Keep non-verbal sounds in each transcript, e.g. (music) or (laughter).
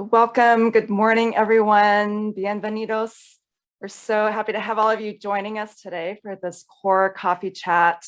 Welcome. Good morning, everyone. Bienvenidos. We're so happy to have all of you joining us today for this core coffee chat,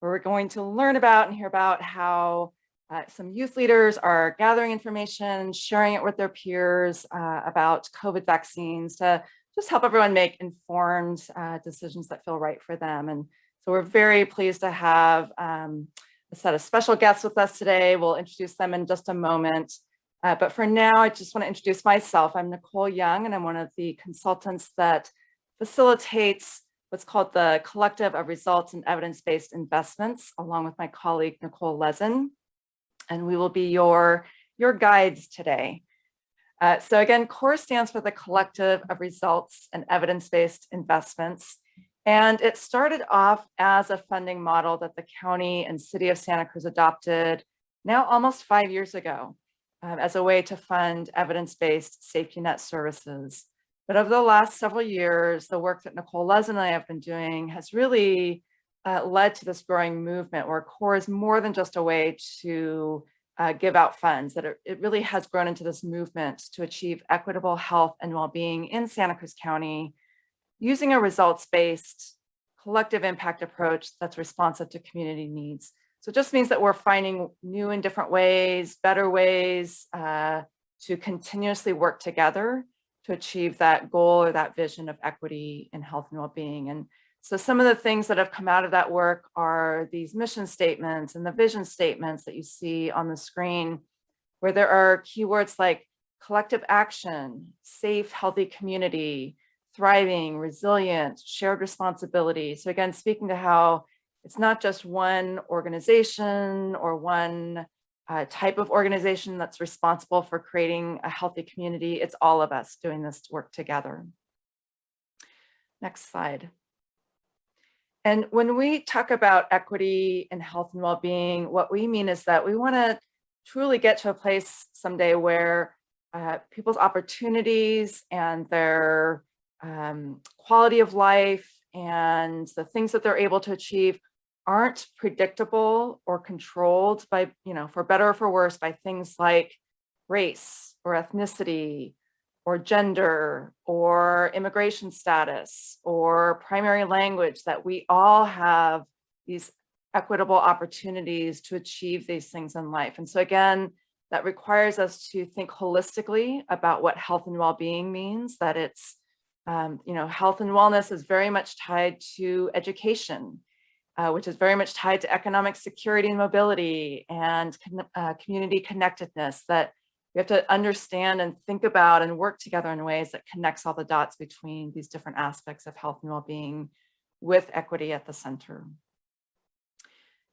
where we're going to learn about and hear about how uh, some youth leaders are gathering information, sharing it with their peers uh, about COVID vaccines to just help everyone make informed uh, decisions that feel right for them. And so we're very pleased to have um, a set of special guests with us today. We'll introduce them in just a moment. Uh, but for now, I just want to introduce myself. I'm Nicole Young, and I'm one of the consultants that facilitates what's called the Collective of Results and Evidence-Based Investments, along with my colleague, Nicole Lezen. And we will be your, your guides today. Uh, so again, CORE stands for the Collective of Results and Evidence-Based Investments. And it started off as a funding model that the county and city of Santa Cruz adopted now almost five years ago um, as a way to fund evidence-based safety net services. But over the last several years, the work that Nicole Les and I have been doing has really uh, led to this growing movement where CORE is more than just a way to uh, give out funds, that it, it really has grown into this movement to achieve equitable health and well-being in Santa Cruz County using a results-based collective impact approach that's responsive to community needs. So it just means that we're finding new and different ways, better ways uh, to continuously work together to achieve that goal or that vision of equity in health and well-being. And so some of the things that have come out of that work are these mission statements and the vision statements that you see on the screen, where there are keywords like collective action, safe, healthy community, thriving, resilient, shared responsibility. So again, speaking to how it's not just one organization or one uh, type of organization that's responsible for creating a healthy community. It's all of us doing this work together. Next slide. And when we talk about equity and health and well-being, what we mean is that we want to truly get to a place someday where uh, people's opportunities and their um, quality of life and the things that they're able to achieve aren't predictable or controlled by, you know, for better or for worse, by things like race or ethnicity or gender or immigration status or primary language, that we all have these equitable opportunities to achieve these things in life. And so again, that requires us to think holistically about what health and well-being means, that it's, um, you know, health and wellness is very much tied to education uh, which is very much tied to economic security and mobility and uh, community connectedness that we have to understand and think about and work together in ways that connects all the dots between these different aspects of health and well-being with equity at the center.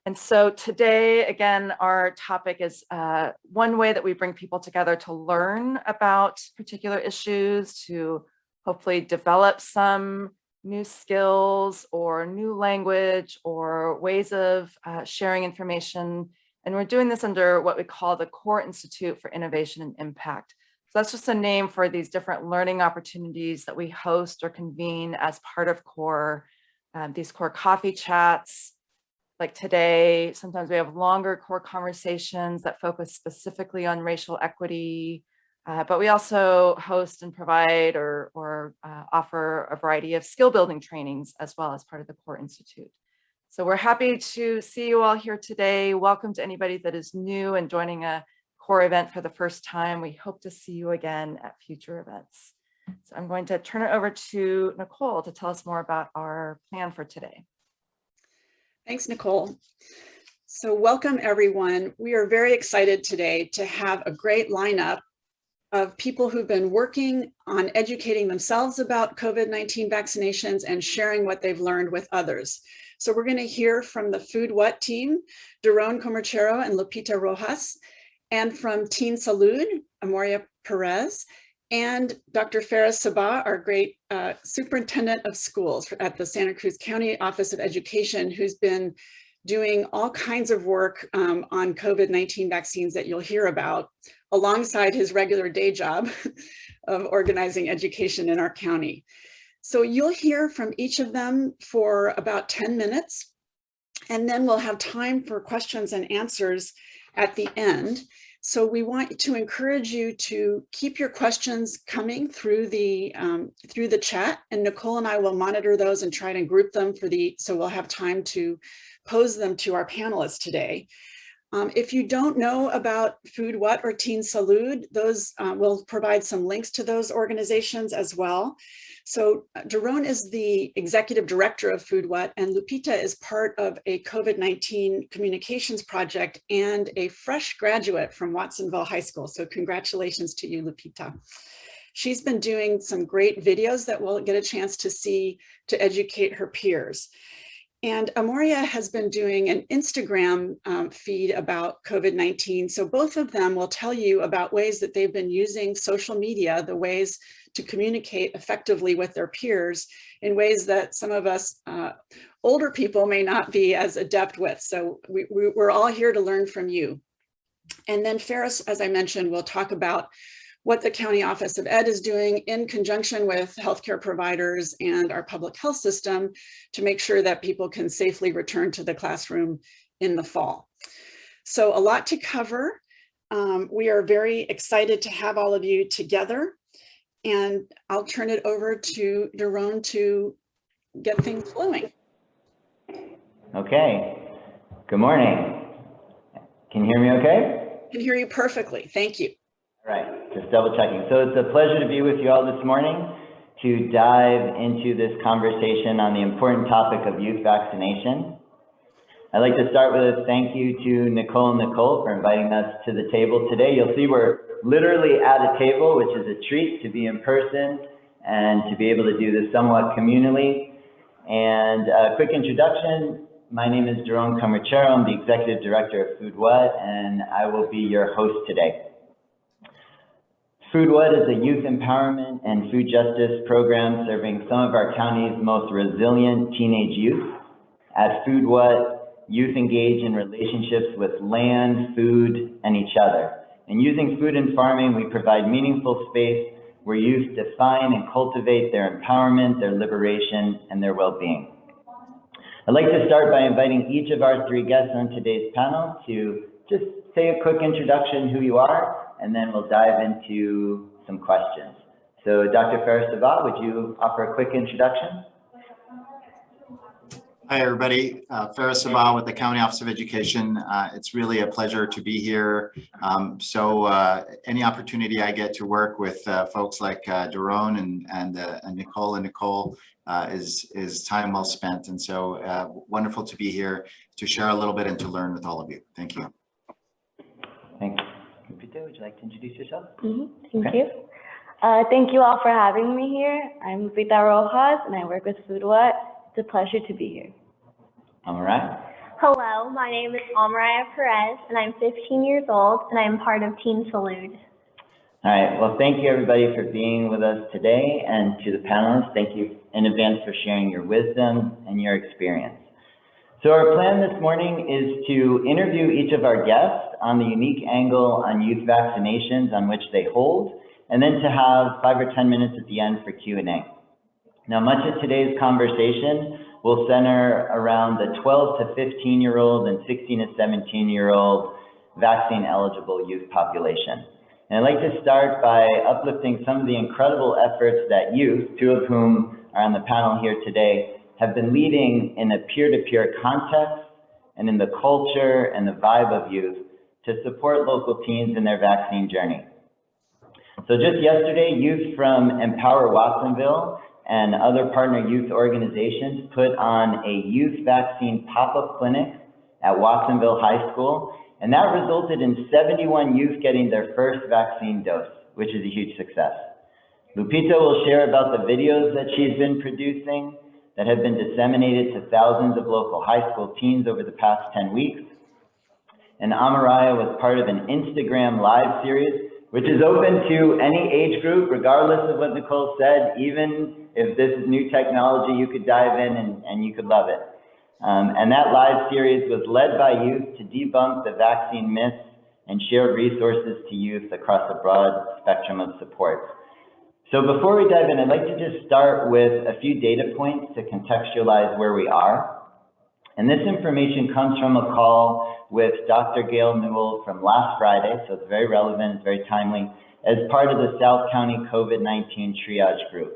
And so today, again, our topic is uh, one way that we bring people together to learn about particular issues, to hopefully develop some new skills or new language or ways of uh, sharing information. And we're doing this under what we call the Core Institute for Innovation and Impact. So that's just a name for these different learning opportunities that we host or convene as part of CORE. Um, these CORE coffee chats, like today, sometimes we have longer core conversations that focus specifically on racial equity, uh, but we also host and provide or, or uh, offer a variety of skill building trainings as well as part of the Core Institute. So we're happy to see you all here today. Welcome to anybody that is new and joining a core event for the first time. We hope to see you again at future events. So I'm going to turn it over to Nicole to tell us more about our plan for today. Thanks, Nicole. So welcome everyone. We are very excited today to have a great lineup of people who've been working on educating themselves about COVID-19 vaccinations and sharing what they've learned with others. So we're going to hear from the Food What team, Doron Comerchero and Lupita Rojas, and from Teen Salud, Amoria Perez, and Dr. Faris Sabbah, our great uh, superintendent of schools at the Santa Cruz County Office of Education, who's been doing all kinds of work um, on COVID-19 vaccines that you'll hear about alongside his regular day job (laughs) of organizing education in our county. So you'll hear from each of them for about 10 minutes, and then we'll have time for questions and answers at the end. So we want to encourage you to keep your questions coming through the um, through the chat and Nicole and I will monitor those and try to group them for the so we'll have time to pose them to our panelists today. Um, if you don't know about Food What or Teen Salud, those uh, will provide some links to those organizations as well. So uh, Doron is the executive director of Food What and Lupita is part of a COVID-19 communications project and a fresh graduate from Watsonville High School. So congratulations to you, Lupita. She's been doing some great videos that we'll get a chance to see to educate her peers. And Amoria has been doing an Instagram um, feed about COVID-19. So both of them will tell you about ways that they've been using social media, the ways to communicate effectively with their peers in ways that some of us uh, older people may not be as adept with. So we, we, we're all here to learn from you. And then Faris, as I mentioned, will talk about what the County Office of Ed is doing in conjunction with healthcare providers and our public health system to make sure that people can safely return to the classroom in the fall. So a lot to cover. Um, we are very excited to have all of you together and I'll turn it over to Doron to get things flowing. Okay, good morning. Can you hear me okay? I can hear you perfectly. Thank you. All right, just double checking. So it's a pleasure to be with you all this morning to dive into this conversation on the important topic of youth vaccination. I'd like to start with a thank you to Nicole and Nicole for inviting us to the table today. You'll see we're literally at a table, which is a treat to be in person and to be able to do this somewhat communally. And a quick introduction, my name is Doron Comerchero. I'm the Executive Director of Food What, and I will be your host today. Food What is a youth empowerment and food justice program serving some of our county's most resilient teenage youth. At Food What, youth engage in relationships with land, food, and each other. And using food and farming, we provide meaningful space where youth define and cultivate their empowerment, their liberation, and their well-being. I'd like to start by inviting each of our three guests on today's panel to just say a quick introduction, who you are, and then we'll dive into some questions. So Dr. Faris Sabbah, would you offer a quick introduction? Hi, everybody. Uh, Faris Sabbah with the County Office of Education. Uh, it's really a pleasure to be here. Um, so uh, any opportunity I get to work with uh, folks like uh, Doron and, and, uh, and Nicole and Nicole uh, is, is time well spent. And so uh, wonderful to be here to share a little bit and to learn with all of you. Thank you. Thanks. Lupita, would you like to introduce yourself? Mhm, Thank Okay. you. Uh, thank you all for having me here. I'm Rita Rojas and I work with Food What. It's a pleasure to be here. All right. Hello, my name is Almariah Perez, and I'm 15 years old, and I'm part of Teen Salud. All right. Well, thank you everybody for being with us today and to the panelists, thank you in advance for sharing your wisdom and your experience. So our plan this morning is to interview each of our guests on the unique angle on youth vaccinations on which they hold, and then to have five or 10 minutes at the end for Q&A. Now, much of today's conversation will center around the 12 to 15 year old and 16 to 17 year old vaccine eligible youth population. And I'd like to start by uplifting some of the incredible efforts that youth, two of whom are on the panel here today, have been leading in a peer-to-peer context and in the culture and the vibe of youth to support local teens in their vaccine journey. So just yesterday, youth from Empower Watsonville and other partner youth organizations put on a youth vaccine pop-up clinic at Watsonville High School, and that resulted in 71 youth getting their first vaccine dose, which is a huge success. Lupita will share about the videos that she's been producing that have been disseminated to thousands of local high school teens over the past 10 weeks. And Amaraya was part of an Instagram live series, which is open to any age group, regardless of what Nicole said, even if this is new technology, you could dive in and, and you could love it. Um, and that live series was led by youth to debunk the vaccine myths and share resources to youth across a broad spectrum of support. So before we dive in, I'd like to just start with a few data points to contextualize where we are. And this information comes from a call with Dr. Gail Newel from last Friday, so it's very relevant, it's very timely, as part of the South County COVID-19 triage group.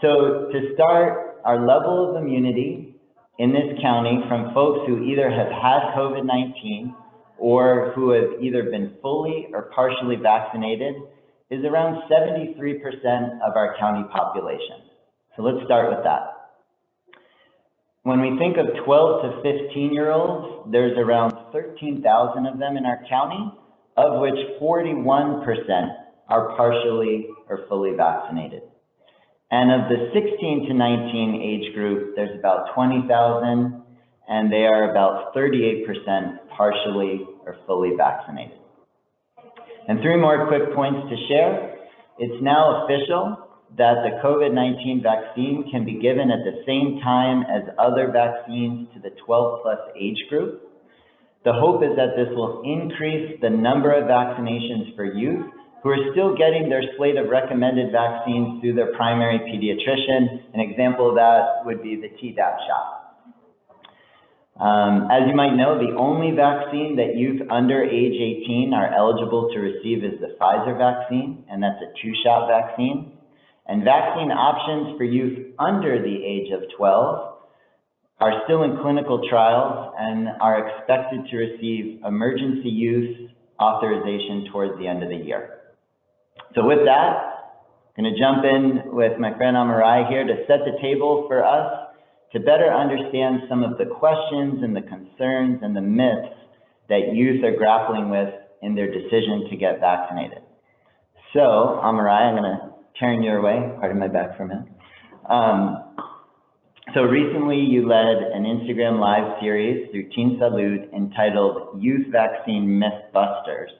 So to start, our level of immunity in this county from folks who either have had COVID-19 or who have either been fully or partially vaccinated is around 73% of our county population. So let's start with that. When we think of 12 to 15 year olds, there's around 13,000 of them in our county, of which 41% are partially or fully vaccinated. And of the 16 to 19 age group, there's about 20,000, and they are about 38% partially or fully vaccinated. And three more quick points to share. It's now official that the COVID-19 vaccine can be given at the same time as other vaccines to the 12 plus age group. The hope is that this will increase the number of vaccinations for youth who are still getting their slate of recommended vaccines through their primary pediatrician. An example of that would be the Tdap shot. Um, as you might know, the only vaccine that youth under age 18 are eligible to receive is the Pfizer vaccine, and that's a two-shot vaccine. And vaccine options for youth under the age of 12 are still in clinical trials and are expected to receive emergency use authorization towards the end of the year. So with that, I'm going to jump in with my friend Amarai here to set the table for us to better understand some of the questions and the concerns and the myths that youth are grappling with in their decision to get vaccinated. So, Amarai, I'm going to turn your way, pardon my back for a minute. Um, so recently you led an Instagram live series through Teen Salud entitled Youth Vaccine Mythbusters,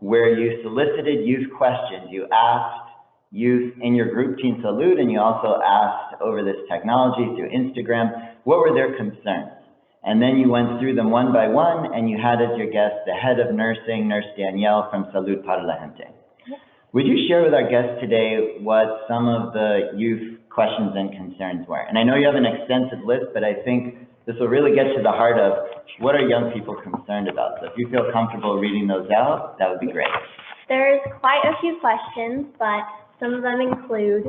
where you solicited youth questions. You asked youth in your group Teen Salud, and you also asked over this technology through Instagram, what were their concerns? And then you went through them one by one, and you had as your guest the head of nursing, Nurse Danielle from Salud para la Gente. Would you share with our guests today what some of the youth questions and concerns were? And I know you have an extensive list, but I think this will really get to the heart of what are young people concerned about. So if you feel comfortable reading those out, that would be great. There's quite a few questions, but some of them include,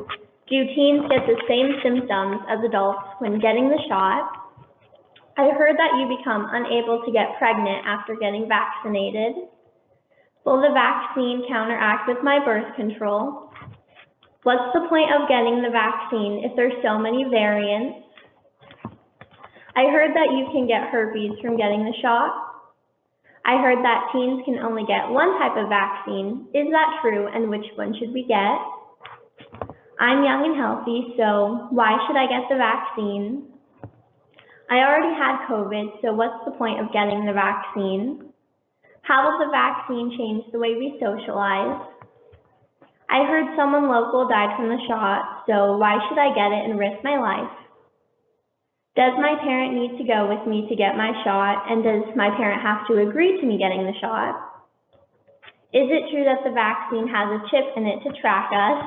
do teens get the same symptoms as adults when getting the shot? I heard that you become unable to get pregnant after getting vaccinated. Will the vaccine counteract with my birth control? What's the point of getting the vaccine if there's so many variants? I heard that you can get herpes from getting the shot. I heard that teens can only get one type of vaccine. Is that true and which one should we get? I'm young and healthy, so why should I get the vaccine? I already had COVID, so what's the point of getting the vaccine? How will the vaccine change the way we socialize? I heard someone local died from the shot, so why should I get it and risk my life? Does my parent need to go with me to get my shot, and does my parent have to agree to me getting the shot? Is it true that the vaccine has a chip in it to track us?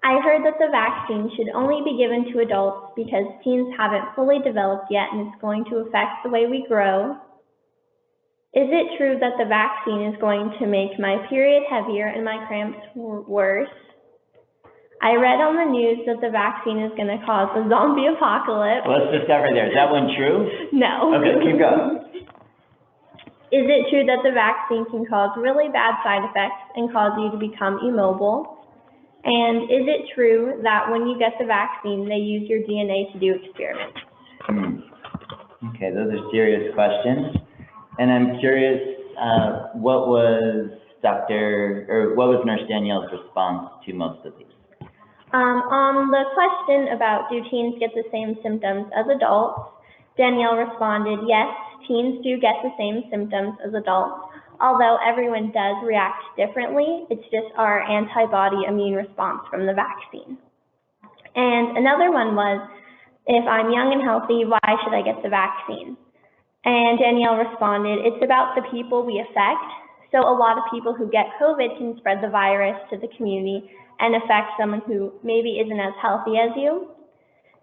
I heard that the vaccine should only be given to adults because teens haven't fully developed yet and it's going to affect the way we grow. Is it true that the vaccine is going to make my period heavier and my cramps worse? I read on the news that the vaccine is going to cause a zombie (laughs) apocalypse. Let's start there. Is that one true? No. Okay, keep going. Is it true that the vaccine can cause really bad side effects and cause you to become immobile? And is it true that when you get the vaccine, they use your DNA to do experiments? Hmm. Okay, those are serious questions. And I'm curious, uh, what was Dr. or what was Nurse Danielle's response to most of these? Um, on the question about do teens get the same symptoms as adults, Danielle responded, yes, teens do get the same symptoms as adults, although everyone does react differently. It's just our antibody immune response from the vaccine. And another one was, if I'm young and healthy, why should I get the vaccine? And Danielle responded, it's about the people we affect. So a lot of people who get COVID can spread the virus to the community and affect someone who maybe isn't as healthy as you.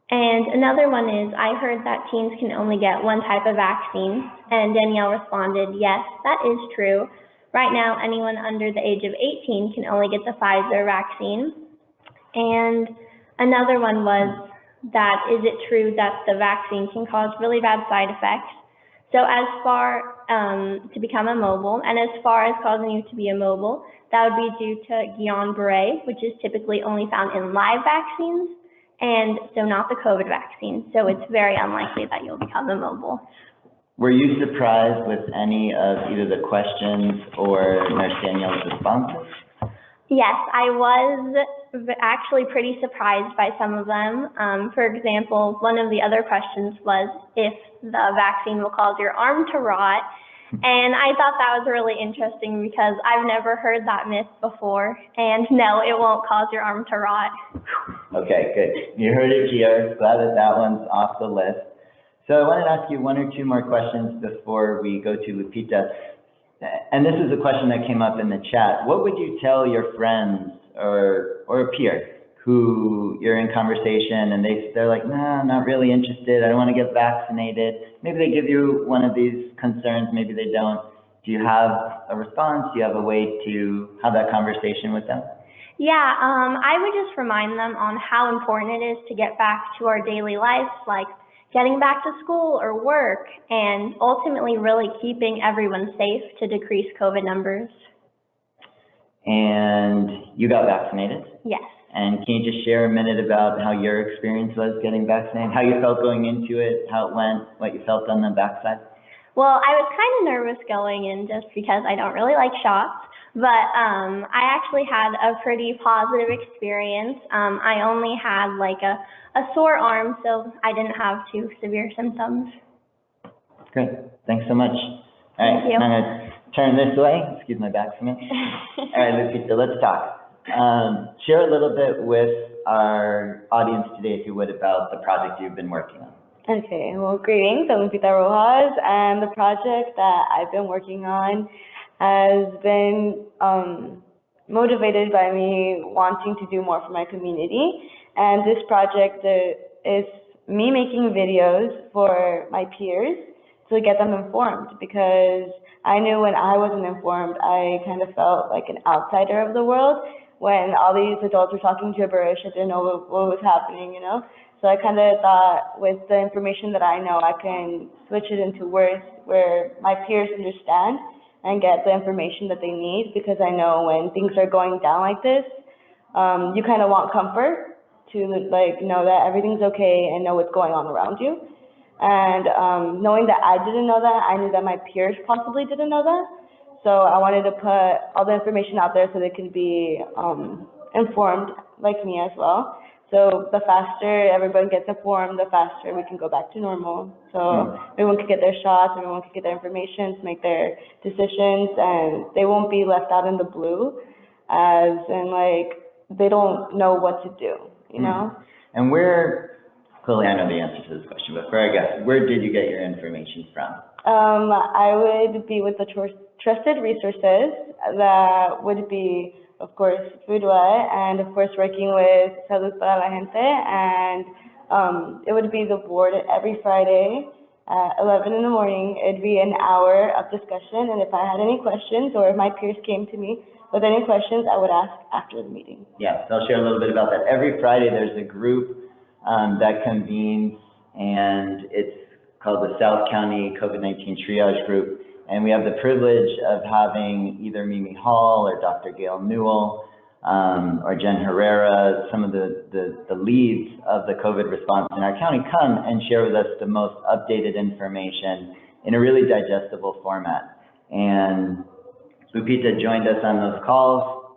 And another one is, I heard that teens can only get one type of vaccine. And Danielle responded, yes, that is true. Right now, anyone under the age of 18 can only get the Pfizer vaccine. And another one was that, is it true that the vaccine can cause really bad side effects? So as far um, to become immobile, and as far as causing you to be immobile, that would be due to Guillain-Barré, which is typically only found in live vaccines, and so not the COVID vaccine. So it's very unlikely that you'll become immobile. Were you surprised with any of either the questions or Nurse Danielle's responses? Yes, I was actually pretty surprised by some of them. Um, for example, one of the other questions was if the vaccine will cause your arm to rot. And I thought that was really interesting because I've never heard that myth before. And no, it won't cause your arm to rot. Okay, good. You heard it here. Glad that that one's off the list. So I wanted to ask you one or two more questions before we go to Lupita. And this is a question that came up in the chat. What would you tell your friends or, or a peer who you're in conversation and they, they're like, nah, I'm not really interested. I don't want to get vaccinated. Maybe they give you one of these concerns, maybe they don't. Do you have a response? Do you have a way to have that conversation with them? Yeah, um, I would just remind them on how important it is to get back to our daily lives, like getting back to school or work, and ultimately really keeping everyone safe to decrease COVID numbers. And you got vaccinated? Yes. And can you just share a minute about how your experience was getting vaccinated, how you felt going into it, how it went, what you felt on the backside? Well, I was kind of nervous going in just because I don't really like shots, but um, I actually had a pretty positive experience. Um, I only had like a, a sore arm, so I didn't have too severe symptoms. Great, thanks so much. All right, Thank you. I'm gonna turn this way, excuse my back for a minute. (laughs) All right, Lupita, let's talk. Um, share a little bit with our audience today, if you would, about the project you've been working on. Okay, well, greetings. I'm Lupita Rojas, and the project that I've been working on has been um, motivated by me wanting to do more for my community. And this project uh, is me making videos for my peers to get them informed because I knew when I wasn't informed, I kind of felt like an outsider of the world. When all these adults were talking gibberish, I didn't know what, what was happening, you know? So I kind of thought with the information that I know, I can switch it into words where my peers understand and get the information that they need because I know when things are going down like this, um, you kind of want comfort to like know that everything's okay and know what's going on around you. And um, knowing that I didn't know that, I knew that my peers possibly didn't know that. So I wanted to put all the information out there so they can be um, informed like me as well. So the faster everyone gets informed, the faster we can go back to normal. So everyone can get their shots, everyone can get their information to make their decisions, and they won't be left out in the blue, as in like they don't know what to do, you know? And where, clearly I know the answer to this question, but for our guests, where did you get your information from? Um, I would be with the trusted resources that would be, of course, Food What, and of course, working with Salud para la Gente, and um, it would be the board every Friday at 11 in the morning. It'd be an hour of discussion, and if I had any questions, or if my peers came to me with any questions, I would ask after the meeting. Yeah, so I'll share a little bit about that. Every Friday, there's a group um, that convenes, and it's called the South County COVID-19 Triage Group. And we have the privilege of having either Mimi Hall or Dr. Gail Newel um, or Jen Herrera, some of the, the, the leads of the COVID response in our county come and share with us the most updated information in a really digestible format. And Lupita joined us on those calls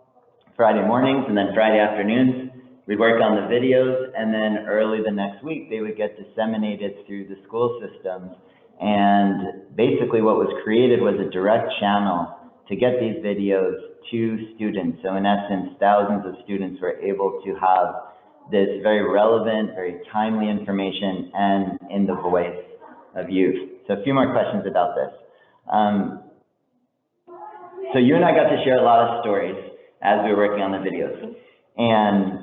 Friday mornings and then Friday afternoons. We'd work on the videos and then early the next week, they would get disseminated through the school systems. And basically what was created was a direct channel to get these videos to students. So in essence, thousands of students were able to have this very relevant, very timely information and in the voice of youth. So a few more questions about this. Um, so you and I got to share a lot of stories as we were working on the videos. And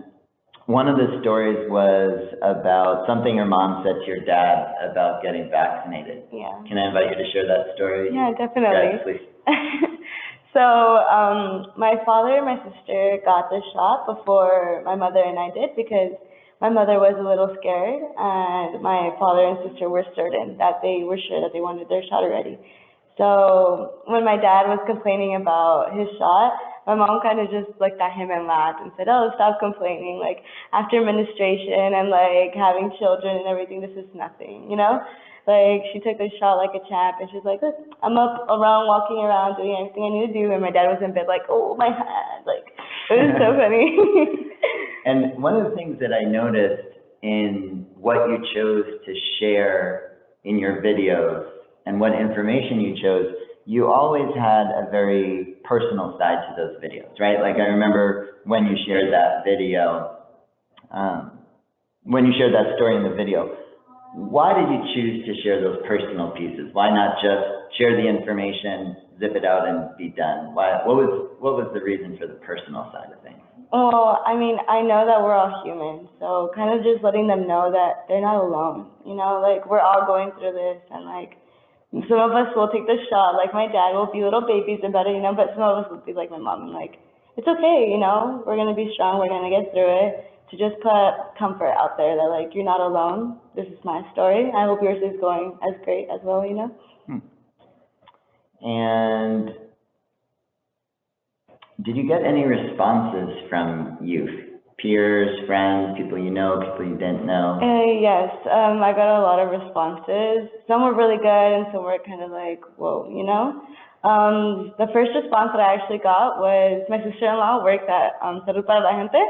one of the stories was about something your mom said to your dad about getting vaccinated. Yeah. Can I invite you to share that story? Yeah, definitely. Yes, please. (laughs) so um, my father and my sister got the shot before my mother and I did because my mother was a little scared and my father and sister were certain that they were sure that they wanted their shot already. So when my dad was complaining about his shot, my mom kind of just looked at him and laughed and said, "Oh, stop complaining. Like after menstruation and like having children and everything, this is nothing, you know." Like she took the shot like a champ, and she's like, "Look, I'm up around, walking around, doing everything I need to do." And my dad was in bed, like, "Oh, my hand!" Like it was so (laughs) funny. (laughs) And one of the things that I noticed in what you chose to share in your videos and what information you chose, you always had a very personal side to those videos, right? Like I remember when you shared that video, um, when you shared that story in the video, why did you choose to share those personal pieces? Why not just share the information, zip it out and be done? Why, what was, what was the reason for the personal side of things? Well, I mean, I know that we're all human, so kind of just letting them know that they're not alone. You know, like we're all going through this, and like some of us will take the shot, like my dad will be little babies about it, you know, but some of us will be like my mom, and like it's okay, you know, we're gonna be strong, we're gonna get through it. To just put comfort out there that like you're not alone. This is my story. I hope yours is going as great as well, you know. Hmm. And did you get any responses from youth, peers, friends, people you know, people you didn't know? Uh, yes, um, I got a lot of responses. Some were really good, and some were kind of like, whoa, you know. Um, the first response that I actually got was my sister-in-law worked at um, Salud para la Gente,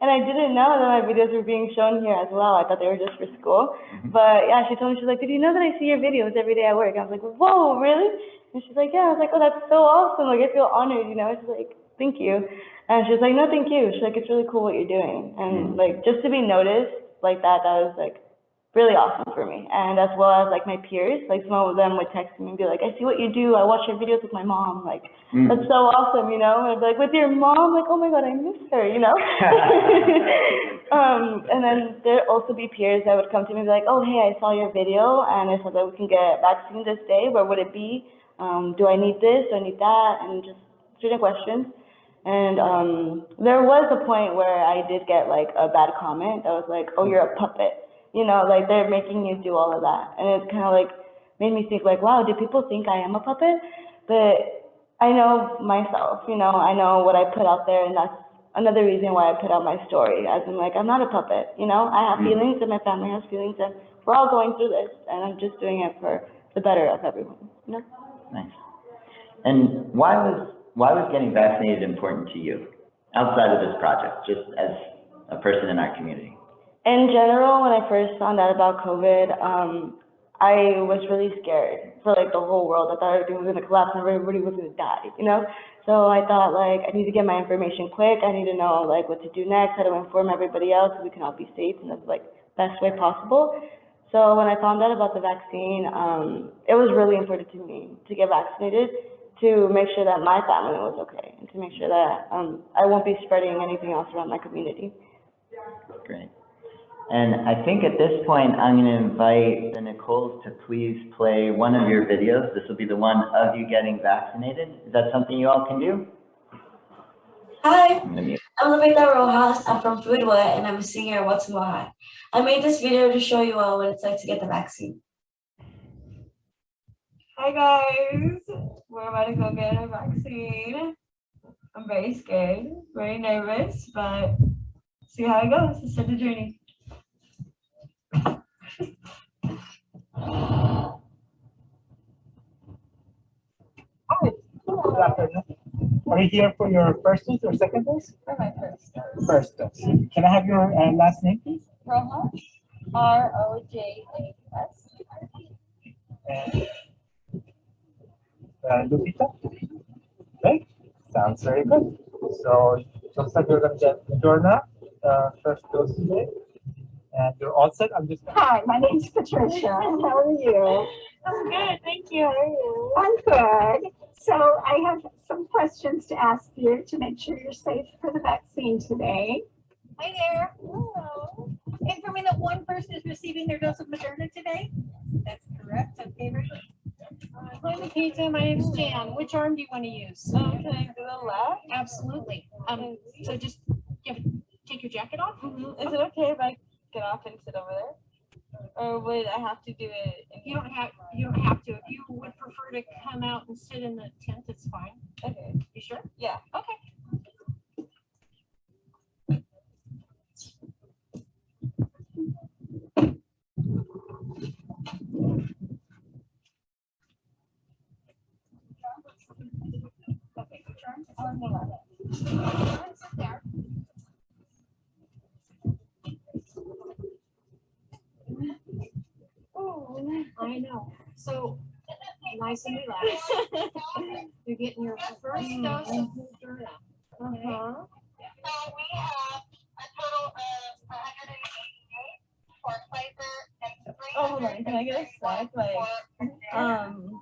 and I didn't know that my videos were being shown here as well. I thought they were just for school. But yeah, she told me, she's like, did you know that I see your videos every day at work? I was like, whoa, really? And she's like, yeah. I was like, oh, that's so awesome. Like, I feel honored, you know. She's like, thank you. And she's like, no, thank you. She's like, it's really cool what you're doing. And like, just to be noticed like that, that was like really awesome for me. And as well as like my peers, like some of them would text me and be like, I see what you do. I watch your videos with my mom. Like, Mm. that's so awesome, you know? And I'd be like, with your mom? Like, oh my God, I miss her, you know? (laughs) (laughs) um, and then there'd also be peers that would come to me and be like, oh, hey, I saw your video and I saw that we can get vaccine this day. Where would it be? Um, do I need this? Do I need that? And just certain questions. And um, there was a point where I did get like a bad comment that was like, oh, you're a puppet. You know, like they're making you do all of that. And it kind of like made me think like, wow, do people think I am a puppet? But I know myself, you know, I know what I put out there and that's another reason why I put out my story. As in like, I'm not a puppet, you know, I have Mm. feelings and my family has feelings and we're all going through this and I'm just doing it for the better of everyone, you know? Nice. And why was, why was getting vaccinated important to you outside of this project, just as a person in our community? In general, when I first found out about COVID, um, I was really scared for like the whole world. I thought everything was gonna collapse and everybody was gonna die, you know? So I thought like, I need to get my information quick. I need to know like what to do next, how to inform everybody else so we can all be safe in the like best way possible. So when I found out about the vaccine, um, it was really important to me to get vaccinated to make sure that my family was okay and to make sure that um, I won't be spreading anything else around my community. Great. And I think at this point, I'm going to invite the Nicoles to please play one of your videos. This will be the one of you getting vaccinated. Is that something you all can do? Hi, I'm gonna mute. I'm Lupita Rojas. I'm from Food What and I'm a senior at Watson High. I made this video to show you all what it's like to get the vaccine. Hi guys, we're about to go get a vaccine. I'm very scared, very nervous, but see how it goes. Let's start the journey. Good afternoon. Are you here for your first dose or second dose? For my first dose. First dose. Can I have your uh, last name, please? Rojas, R O J A S. And uh, Lupita? Right? Sounds very good. So looks like you're gonna get Moderna, uh, first dose today. And you're all set. I'm just. Hi, my name is Patricia. How are you? I'm good, thank you. How are you? I'm good. So I have some questions to ask you to make sure you're safe for the vaccine today. Hi there. Hello. me that one person is receiving their dose of Moderna today? That's correct. Okay, very good. Uh, Hi, Nikita. My name's Jan. Which arm do you want to use? Um, can I do the left? Absolutely. Um, so just give, take your jacket off. Mhm. Is it okay if I get off and sit over there? Or would I have to do it? in You don't have, you don't have to. If you would prefer to come out and sit in the tent, it's fine. Okay, You sure? yeah. Okay. Okay, your turn. On the left. Sit there. Oh, I know. So nice and relaxed. You're getting your first dose of Moderna. Uh-huh. So we have a total of hundred and eighty-eight for Pfizer and three Oh, hold on. Can I get a sec? Like, um, Don't look.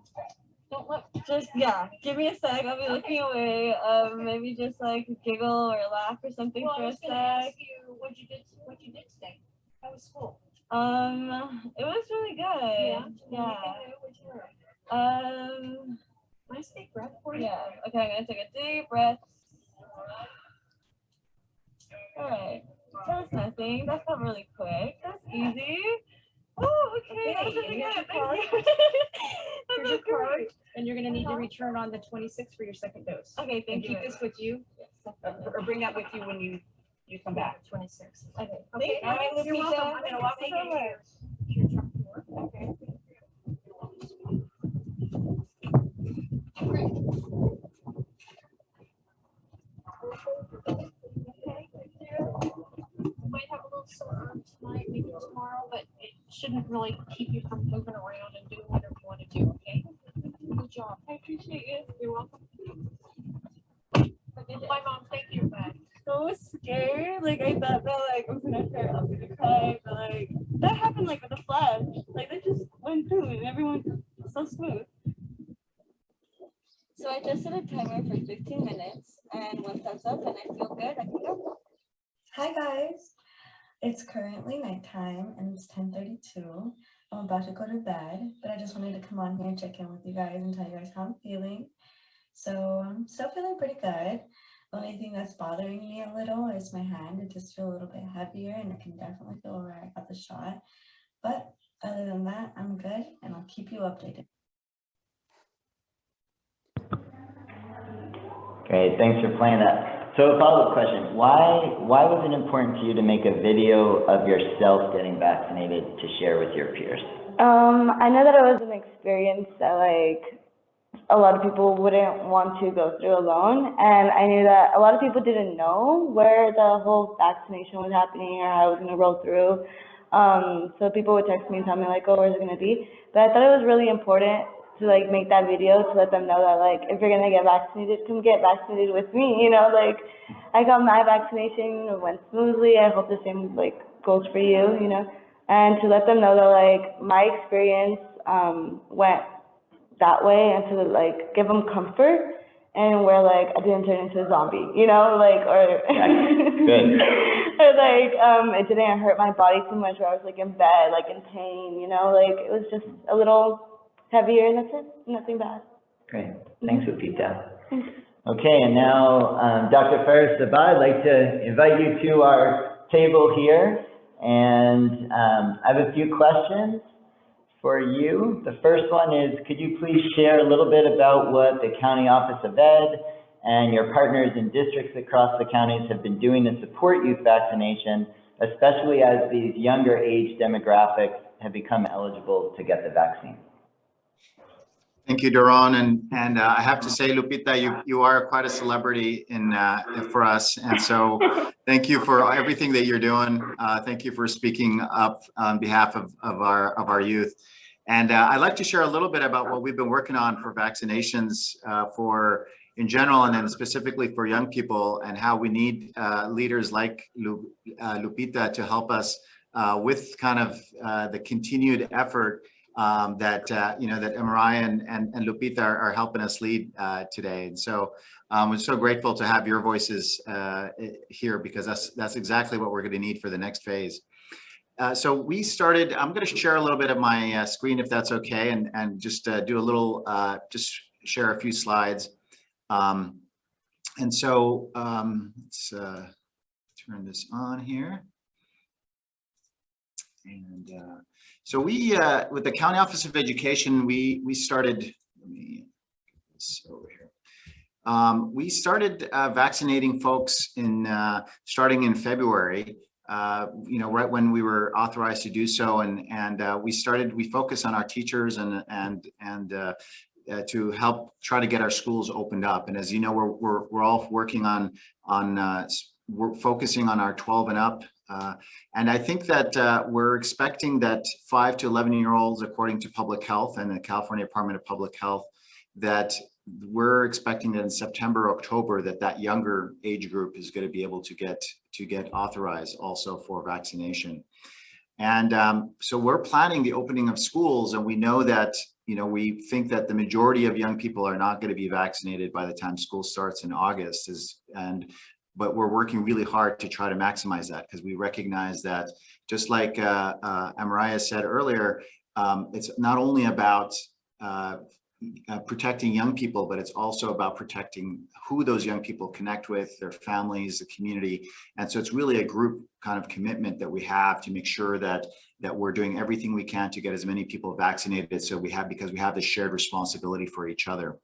Just, yeah, give me a sec. I'll be looking away. Um, maybe just like giggle or laugh or something Well, for a gonna ask sec. you what you did, what you did today. How was school? Um, it was really good. Yeah. Learn? Um, Nice deep breath for you. yeah. Okay, I'm gonna take a deep breath. All right. That was nothing. That felt really quick. That's easy. Oh, okay. Okay, here's your you. That Here's your card, and you're gonna need to Uh-huh. return on the twenty-sixth for your second dose. Okay, And thank you. keep this with you, or or bring that with you when you, you come back. Twenty-six. Okay. Okay, you. all right, you're Lupita. welcome. I'm gonna walk you you so here. much. to your truck door. Okay. You Might have a little sore arm tonight, maybe tomorrow, but it shouldn't really keep you from moving around and doing whatever you want to do, okay? Good job. I appreciate you. You're welcome. Bye, mom. Thank you. Bye. so scared. Like I thought that like I was gonna cry, I was gonna cry, but like that happened like with a flash. Like they just went through and everyone was so smooth. So I just set a timer for 15 minutes and once that's up and I feel good, I can go. Hi guys, it's currently nighttime and it's 10:32. I'm about to go to bed, but I just wanted to come on here and check in with you guys and tell you guys how I'm feeling. So I'm still feeling pretty good. The only thing that's bothering me a little is my hand. It just feels a little bit heavier and I can definitely feel where I got the shot. But other than that, I'm good and I'll keep you updated. Great, thanks for playing that. So a follow-up question, why, why was it important to you to make a video of yourself getting vaccinated to share with your peers? Um, I know that it was an experience that like a lot of people wouldn't want to go through alone, and I knew that a lot of people didn't know where the whole vaccination was happening or how it was gonna roll through. Um, so people would text me and tell me like, oh, where's it gonna be? But I thought it was really important to like make that video to let them know that like if you're gonna get vaccinated, come get vaccinated with me. You know, like I got my vaccination, it went smoothly. I hope the same like goes for you. You know, and to let them know that like my experience um went that way and to like give them comfort and where like I didn't turn into a zombie, you know, like or (laughs) or like um it didn't hurt my body too much where I was like in bed, like in pain, you know, like it was just a little heavier and that's it, nothing bad. Great, thanks, Lupita. Okay, and now, um, Dr. Faris Sabbah, I'd like to invite you to our table here. And, um, I have a few questions for you. The first one is, could you please share a little bit about what the County Office of Ed and your partners in districts across the counties have been doing to support youth vaccination, especially as these younger age demographics have become eligible to get the vaccine? Thank you, Doron. And, and uh, I have to say, Lupita, you, you are quite a celebrity in, uh, for us. And so thank you for everything that you're doing. Uh, Thank you for speaking up on behalf of, of our, of our youth. And uh, I'd like to share a little bit about what we've been working on for vaccinations uh, for, in general, and then specifically for young people and how we need uh, leaders like Lu- Lupita to help us with kind of the continued effort um, that, uh, you know, that MRI and, and, and Lupita are, are helping us lead uh, today. And so um, we're so grateful to have your voices uh, here because that's, that's exactly what we're going to need for the next phase. uh, so we started, I'm going to share a little bit of my uh, screen if that's okay and, and just uh, do a little, just share a few slides. Um, and so um, let's turn this on here. And so we, uh, with the County Office of Education, we, we started, let me over here. Um, we started uh, vaccinating folks in, uh, starting in February uh, you know, right when we were authorized to do so. And, and uh, we started, we focus on our teachers and, and, and uh, uh, to help try to get our schools opened up. And as you know, we're, we're, we're all working on, on uh, we're focusing on our 12 and up. Uh, and I think that uh, we're expecting that five to 11 year olds, according to public health and the California Department of Public Health, that we're expecting that in September, October, that that younger age group is going to be able to get to get authorized also for vaccination. And um, so we're planning the opening of schools and we know that, you know, we think that the majority of young people are not going to be vaccinated by the time school starts in August is, and, but we're working really hard to try to maximize that because we recognize that just like uh, uh, Amariah said earlier, um, it's not only about uh, uh, protecting young people, but it's also about protecting who those young people connect with, their families, the community. And so it's really a group kind of commitment that we have to make sure that that we're doing everything we can to get as many people vaccinated. So we have, because we have this shared responsibility for each other.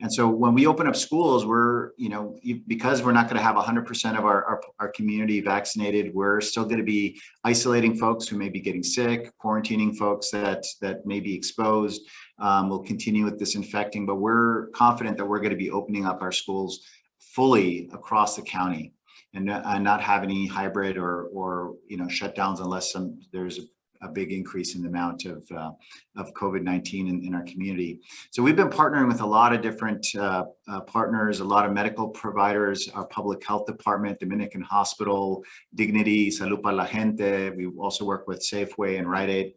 And so when we open up schools, we're, you know, because we're not going to have 100% of our, our, our, community vaccinated, we're still going to be isolating folks who may be getting sick, quarantining folks that, that may be exposed. Um, we'll continue with disinfecting, but we're confident that we're going to be opening up our schools fully across the county and, and not have any hybrid or, or you know, shutdowns unless some, there's a, big increase in the amount of, uh, of COVID-19 in, in, our community. So we've been partnering with a lot of different uh, uh, partners, a lot of medical providers, our public health department, Dominican Hospital, Dignity, Salud para la Gente. We also work with Safeway and Rite Aid.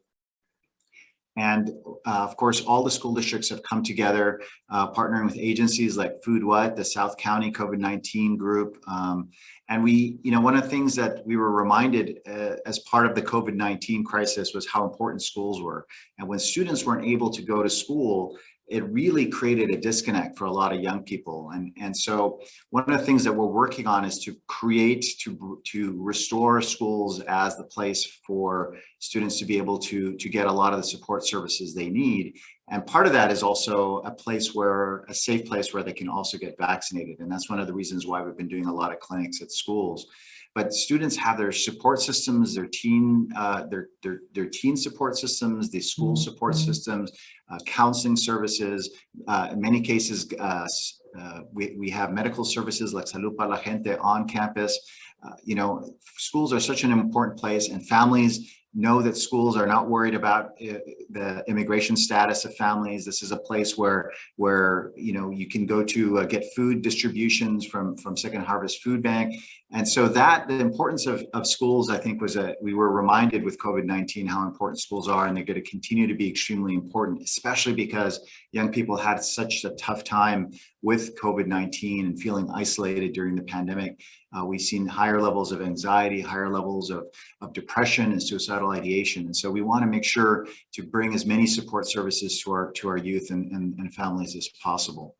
And uh, of course, all the school districts have come together, uh, partnering with agencies like Food What, the South County COVID-19 group. Um, and we, you know, one of the things that we were reminded uh, as part of the COVID-19 crisis was how important schools were. And when students weren't able to go to school, it really created a disconnect for a lot of young people. And, and so one of the things that we're working on is to create, to, to restore schools as the place for students to be able to, to get a lot of the support services they need. And part of that is also a place where, a safe place where they can also get vaccinated. And that's one of the reasons why we've been doing a lot of clinics at schools but students have their support systems, their teen, uh, their, their, their teen support systems, the school support systems, uh, counseling services. Uh, in many cases, uh, uh, we, we have medical services like Salud para la Gente on campus. Uh, you know, schools are such an important place and families know that schools are not worried about uh, the immigration status of families. This is a place where, where you know, you can go to uh, get food distributions from, from Second Harvest Food Bank. And so that, the importance of, of schools, I think was that we were reminded with COVID-19 how important schools are and they're going to continue to be extremely important, especially because young people had such a tough time with COVID-19 and feeling isolated during the pandemic. Uh, we've seen higher levels of anxiety, higher levels of, of depression and suicidal ideation. And so we want to make sure to bring as many support services to our, to our youth and, and, and families as possible.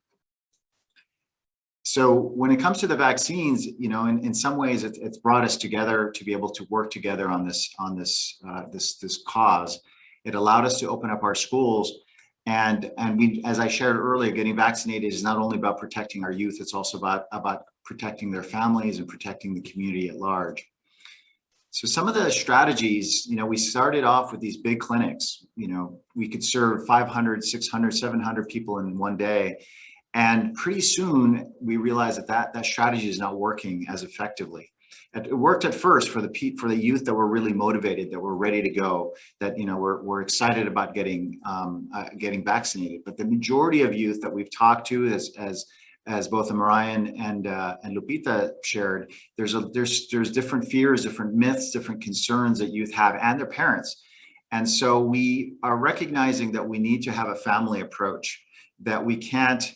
So when it comes to the vaccines, you know, in, in some ways it, it's brought us together to be able to work together on this on this uh, this this cause. It allowed us to open up our schools and and we as I shared earlier, getting vaccinated is not only about protecting our youth, it's also about about protecting their families and protecting the community at large. So some of the strategies, you know, we started off with these big clinics, you know, we could serve 500, 600, 700 people in one day. And pretty soon we realized that that, that strategy is not working as effectively. It worked at first for the for the youth that were really motivated, that were ready to go, that you know were, were excited about getting um, uh, getting vaccinated. But the majority of youth that we've talked to, as as as both Marian and uh, and Lupita shared, there's a there's there's different fears, different myths, different concerns that youth have, and their parents. And so we are recognizing that we need to have a family approach, that we can't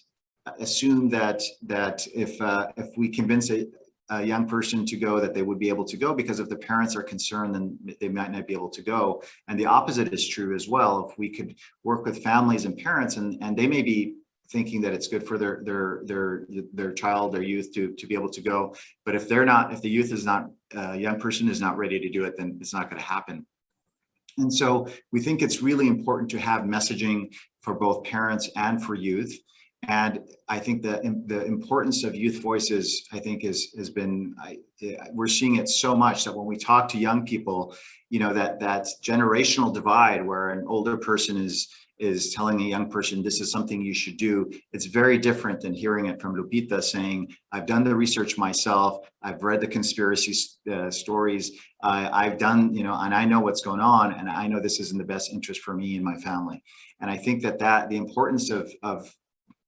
assume that that if uh, if we convince a, a young person to go that they would be able to go because if the parents are concerned, then they might not be able to go. And the opposite is true as well. If we could work with families and parents and, and they may be thinking that it's good for their, their, their, their child, their youth to, to be able to go. But if they're not, if the youth is not, a young person is not ready to do it, then it's not going to happen. And so we think it's really important to have messaging for both parents and for youth. And I think the, the importance of youth voices, I think is, has been, I, we're seeing it so much that when we talk to young people, you know, that, that generational divide where an older person is, is telling a young person, this is something you should do. It's very different than hearing it from Lupita saying, I've done the research myself. I've read the conspiracy uh, stories. Uh, I've done, you know, and I know what's going on and I know this is in the best interest for me and my family. And I think that that the importance of, of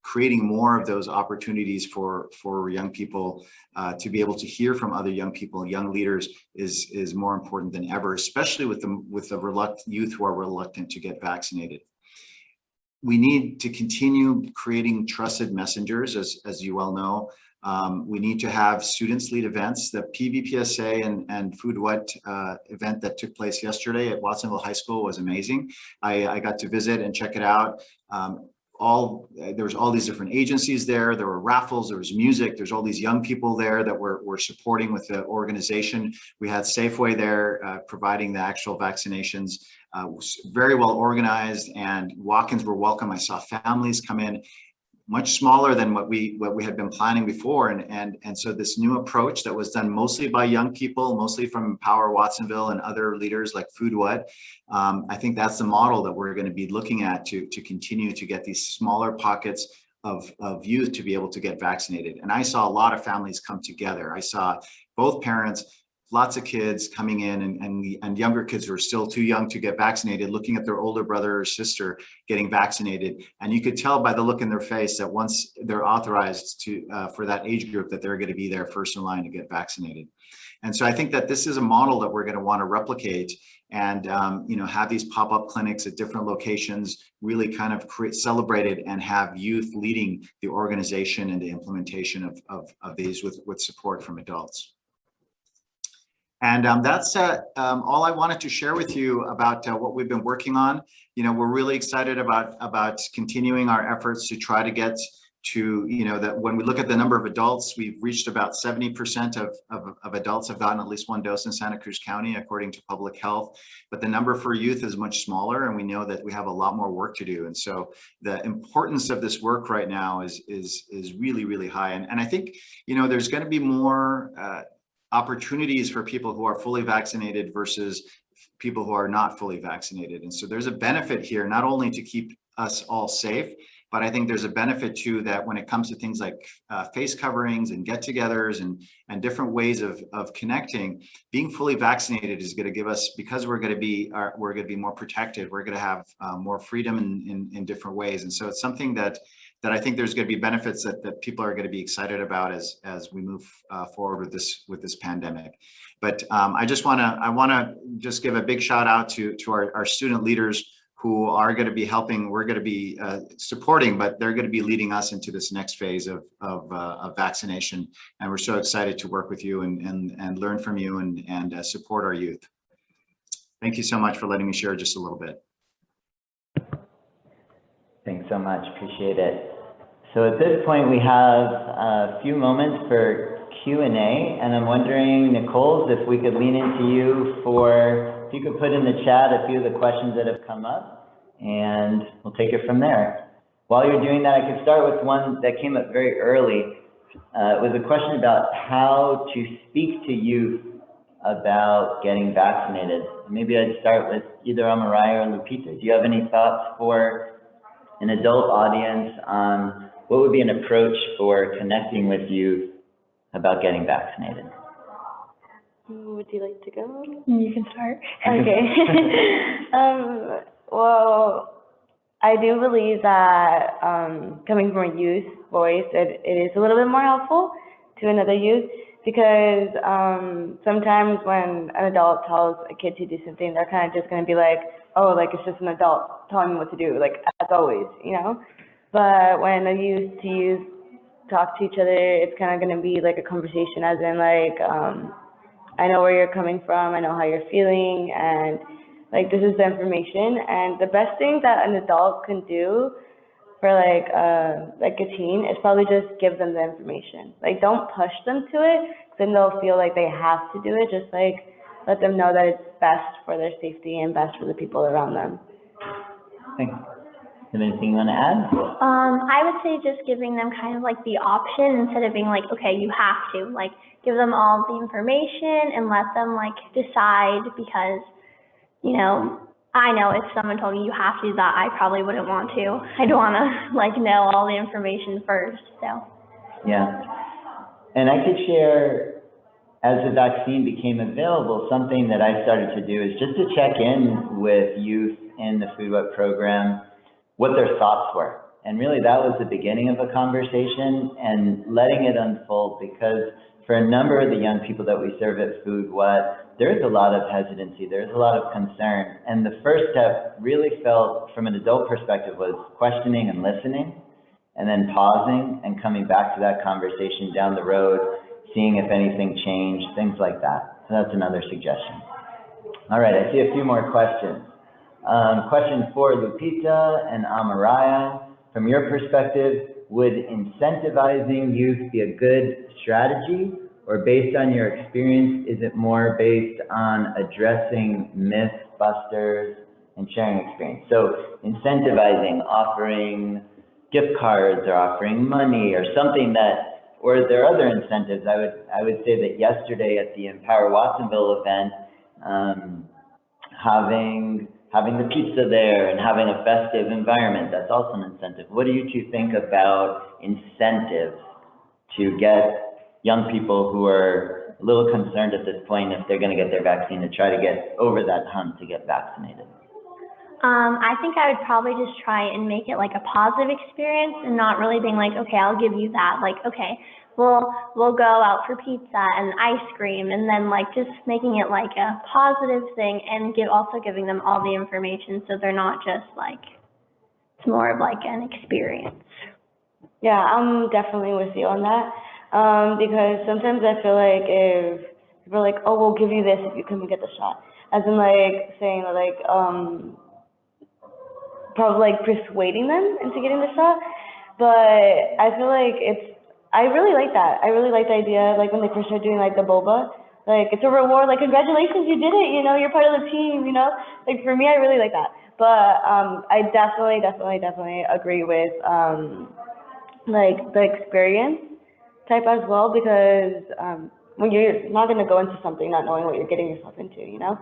creating more of those opportunities for for young people uh, to be able to hear from other young people. Young leaders is is more important than ever especially with the with the reluctant youth who are reluctant to get vaccinated. We need to continue creating trusted messengers as as you well know. Um, we need to have students lead events. The pvpsa and and food what uh, event that took place yesterday at watsonville high school was amazing. I i got to visit and check it out. Um, all there was all these different agencies there. There were raffles there was music there's all these young people there that were, were supporting with the organization. We had safeway there uh, providing the actual vaccinations. Uh, very well organized and walk-ins were welcome. I saw families come in much smaller than what we what we had been planning before. And and and so this new approach that was done mostly by young people mostly from power watsonville and other leaders like food what um, i think that's the model that we're going to be looking at to to continue to get these smaller pockets of, of youth to be able to get vaccinated. And i saw a lot of families come together. I saw both parents lots of kids coming in and, and, and younger kids who are still too young to get vaccinated, looking at their older brother or sister getting vaccinated. And you could tell by the look in their face that once they're authorized to uh, for that age group that they're going to be there first in line to get vaccinated. And so I think that this is a model that we're going to want to replicate and um, you know have these pop-up clinics at different locations really kind of create celebrated and have youth leading the organization and the implementation of, of, of these with, with support from adults. And um, that's uh, um, all I wanted to share with you about uh, what we've been working on. You know, we're really excited about about continuing our efforts to try to get to, you know, that when we look at the number of adults, we've reached about 70% of, of, of, adults have gotten at least one dose in Santa Cruz County, according to public health. But the number for youth is much smaller, and we know that we have a lot more work to do. And so the importance of this work right now is, is, is really, really high. And, and I think, you know, there's going to be more uh, opportunities for people who are fully vaccinated versus people who are not fully vaccinated. And so there's a benefit here, not only to keep us all safe, but I think there's a benefit too that when it comes to things like uh, face coverings and get-togethers and and different ways of of connecting, being fully vaccinated is going to give us because we're going to be uh, we're going to be more protected. We're going to have uh, more freedom in, in in different ways, and so it's something that that I think there's going to be benefits that, that people are going to be excited about as as we move uh, forward with this with this pandemic. But um, I just want to I want to just give a big shout out to to our, our student leaders who are going to be helping. We're going to be uh, supporting, but they're going to be leading us into this next phase of of, uh, of vaccination. And we're so excited to work with you and and and learn from you and and uh, support our youth. Thank you so much for letting me share just a little bit. Thanks so much. Appreciate it. So at this point, we have a few moments for Q&A, and I'm wondering, Nicole, if we could lean into you for, if you could put in the chat a few of the questions that have come up, and we'll take it from there. While you're doing that, I could start with one that came up very early. Uh, it was a question about how to speak to youth about getting vaccinated. Maybe I'd start with either Amarai or Lupita. Do you have any thoughts for an adult audience on what would be an approach for connecting with youth about getting vaccinated? Would you like to go? You can start. Okay. (laughs) um, well, I do believe that um, coming from a youth voice, it, it is a little bit more helpful to another youth because um, sometimes when an adult tells a kid to do something, they're kind of just going to be like, oh, like it's just an adult telling me what to do, like as always, you know? But when a youth to use talk to each other. It's kind of going to be like a conversation, as in like, um, I know where you're coming from, I know how you're feeling, and like this is the information. And the best thing that an adult can do for like uh like a teen is probably just give them the information. Like don't push them to it, then they'll feel like they have to do it. Just like let them know that it's best for their safety and best for the people around them. Thanks. Have anything you want to add? Um, I would say just giving them kind of like the option instead of being like, okay, you have to, like, give them all the information and let them like decide because, you know, I know if someone told me you have to do that, I probably wouldn't want to. (laughs) I'd want to like know all the information first, so. Yeah. And I could share, as the vaccine became available, something that I started to do is just to check in with youth in the Food What program, what their thoughts were. And really, that was the beginning of a conversation and letting it unfold because for a number of the young people that we serve at Food What, there's a lot of hesitancy, there's a lot of concern. And the first step really felt, from an adult perspective, was questioning and listening and then pausing and coming back to that conversation down the road, seeing if anything changed, things like that. So that's another suggestion. All right, I see a few more questions. Um, question for Lupita and Amaraya. From your perspective, would incentivizing youth be a good strategy? Or based on your experience, is it more based on addressing myth busters and sharing experience? So incentivizing, offering gift cards or offering money or something that, or are there other incentives? I would, I would say that yesterday at the Empower Watsonville event, um, having, having the pizza there and having a festive environment, that's also an incentive. What do you two think about incentives to get young people who are a little concerned at this point if they're gonna get their vaccine to try to get over that hump to get vaccinated? Um, I think I would probably just try and make it like a positive experience and not really being like, okay, I'll give you that. Like, okay, we'll we'll go out for pizza and ice cream, and then like just making it like a positive thing, and give also giving them all the information so they're not just like it's more of like an experience. Yeah, I'm definitely with you on that. Um, because sometimes I feel like if people are like, oh, we'll give you this if you come get the shot. As in like saying like, um, probably like persuading them into getting the shot. But I feel like it's, I really like that. I really like the idea, like when they first started doing like the boba, like it's a reward, like congratulations, you did it, you know, you're part of the team, you know? Like for me, I really like that. But, um, I definitely, definitely, definitely agree with, um, like the experience type as well because um, when you're not going to go into something not knowing what you're getting yourself into, you know.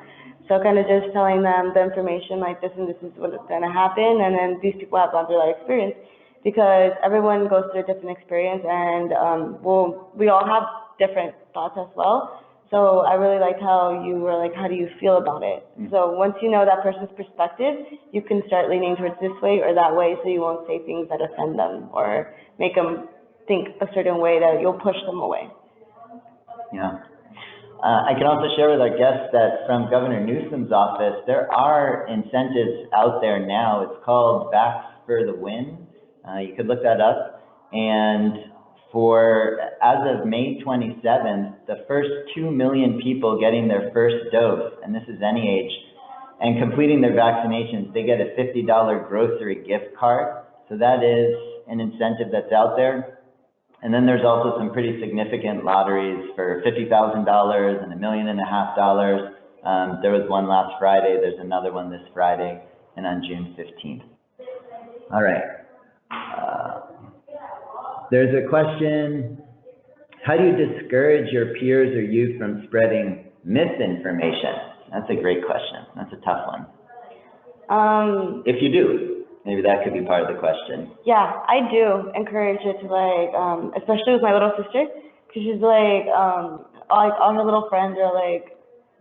So kind of just telling them the information like this and this is what is going to happen, and then these people have gone through that experience because everyone goes through a different experience, and um, we'll, we all have different thoughts as well. So I really liked how you were like, how do you feel about it? So once you know that person's perspective, you can start leaning towards this way or that way, so you won't say things that offend them or make them think a certain way that you'll push them away. Yeah. Uh, I can also share with our guests that from Governor Newsom's office, there are incentives out there now. It's called Vax for the Win. Uh, you could look that up. And for, as of May 27th, the first 2 million people getting their first dose, and this is any age, and completing their vaccinations, they get a $50 grocery gift card. So that is an incentive that's out there. And then there's also some pretty significant lotteries for $50,000 and a million and a half dollars. Um, there was one last Friday, there's another one this Friday, and on June 15th. All right. Uh, There's a question, how do you discourage your peers or youth from spreading misinformation? That's a great question. That's a tough one. Um, If you do, maybe that could be part of the question. yeah, I do encourage it to like, um, especially with my little sister, because she's like, um, all, like all her little friends are like,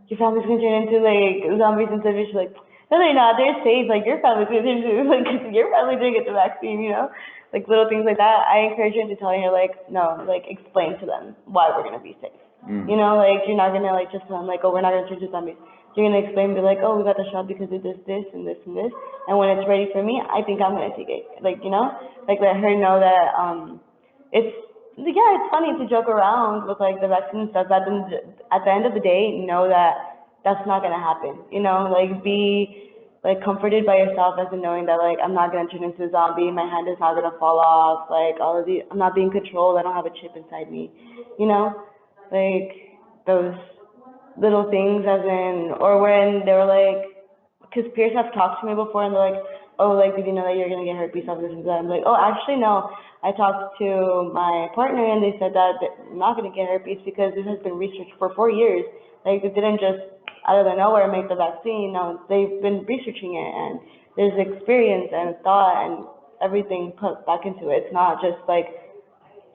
your family's gonna turn into like zombies and stuff. She's like, no, they're not. They're safe. Like your family's turn into like your family didn't get the vaccine, you know, like little things like that. I encourage her to tell her like, no, like explain to them why we're gonna be safe. Mm. You know, like you're not gonna like just tell them like, oh, we're not gonna turn into zombies. You're gonna explain, be like, oh, we got the shot because it does this and this and this, and when it's ready for me, I think I'm gonna take it. Like, you know, like let her know that um, it's yeah, it's funny to joke around with like the vaccine stuff, but then at the end of the day, know that that's not gonna happen. You know, like be like comforted by yourself as in knowing that like I'm not gonna turn into a zombie, my hand is not gonna fall off, like all of the I'm not being controlled, I don't have a chip inside me. You know, like those little things as in or when they were like because peers have talked to me before and they're like, oh, like, did you know that you're gonna get herpes off this and that? I'm like, oh, actually, no. I talked to my partner and they said that I'm not gonna get herpes because this has been researched for four years. Like, it didn't just out of the nowhere make the vaccine. No, they've been researching it and there's experience and thought and everything put back into it. It's not just like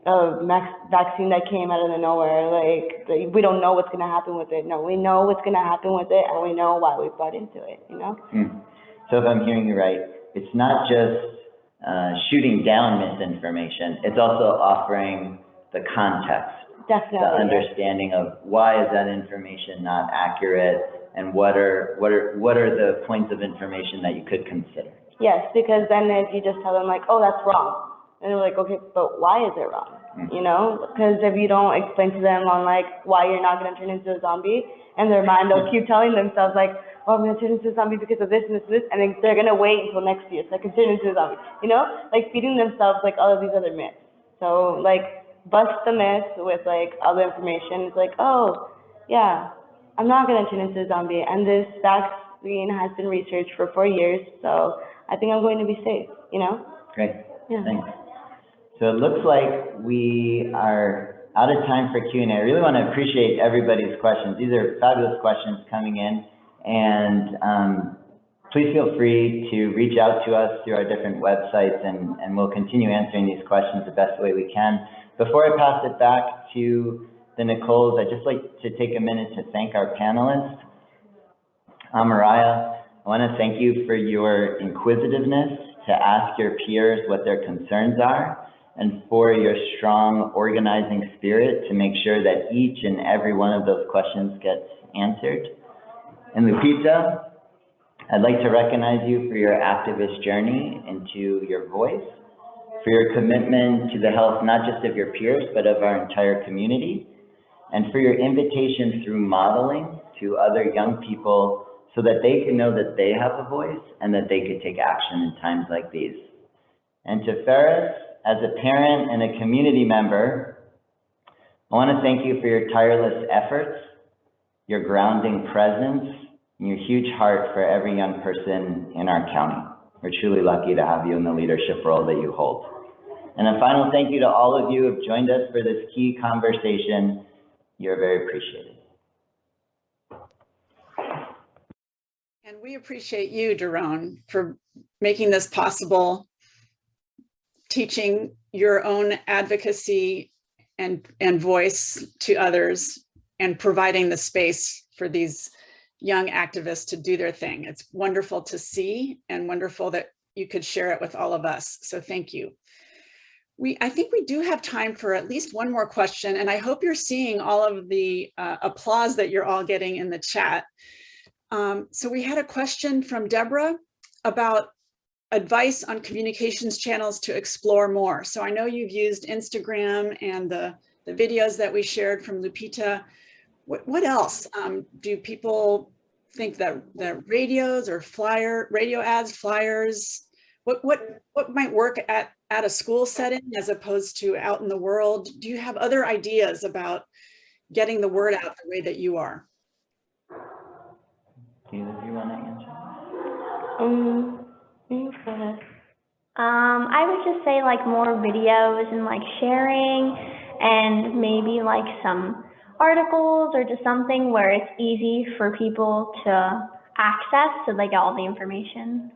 a max vaccine that came out of the nowhere. Like, we don't know what's gonna happen with it. No, we know what's gonna happen with it and we know why we bought into it, you know? Hmm. So if I'm hearing you right, it's not just uh, shooting down misinformation, it's also offering the context, the Definitely. yeah. understanding of why is that information not accurate and what are, what are, what are the points of information that you could consider? Yes, because then if you just tell them like, oh, that's wrong, and they're like, okay, but why is it wrong? Mm. You know, because if you don't explain to them on like why you're not gonna turn into a zombie, in their mind they'll keep telling themselves like, oh, I'm gonna turn into a zombie because of this and this and this, and then they're gonna wait until next year so I can turn into a zombie. You know, like feeding themselves like all of these other myths. So like bust the myth with like other information. It's like, oh, yeah, I'm not gonna turn into a zombie, and this vaccine has been researched for four years, so I think I'm going to be safe. You know? Great, Yeah. thanks. So it looks like we are out of time for Q and A. I really want to appreciate everybody's questions. These are fabulous questions coming in. And um, please feel free to reach out to us through our different websites and, and we'll continue answering these questions the best way we can. Before I pass it back to the Nicoles, I'd just like to take a minute to thank our panelists. Amaraya, I want to thank you for your inquisitiveness to ask your peers what their concerns are and for your strong organizing spirit to make sure that each and every one of those questions gets answered. And Lupita, I'd like to recognize you for your activist journey into your voice, for your commitment to the health not just of your peers, but of our entire community, and for your invitation through modeling to other young people so that they can know that they have a voice and that they could take action in times like these. And to Faris, as a parent and a community member, I want to thank you for your tireless efforts, your grounding presence, and your huge heart for every young person in our county. We're truly lucky to have you in the leadership role that you hold. And a final thank you to all of you who have joined us for this key conversation. You're very appreciated. And we appreciate you, Doron, for making this possible, teaching your own advocacy and, and voice to others and providing the space for these young activists to do their thing. It's wonderful to see and wonderful that you could share it with all of us. So thank you. We, I think we do have time for at least one more question, and I hope you're seeing all of the uh, applause that you're all getting in the chat. Um, so we had a question from Deborah about advice on communications channels to explore more. So I know you've used Instagram and the, the videos that we shared from Lupita. What, what else? Um, do people think that, that radios or flyer, radio ads, flyers, what, what, what might work at, at a school setting as opposed to out in the world? Do you have other ideas about getting the word out the way that you are? Do you want to answer? Um, you. Um, I would just say like more videos and like sharing and maybe like some articles or just something where it's easy for people to access so they get all the information.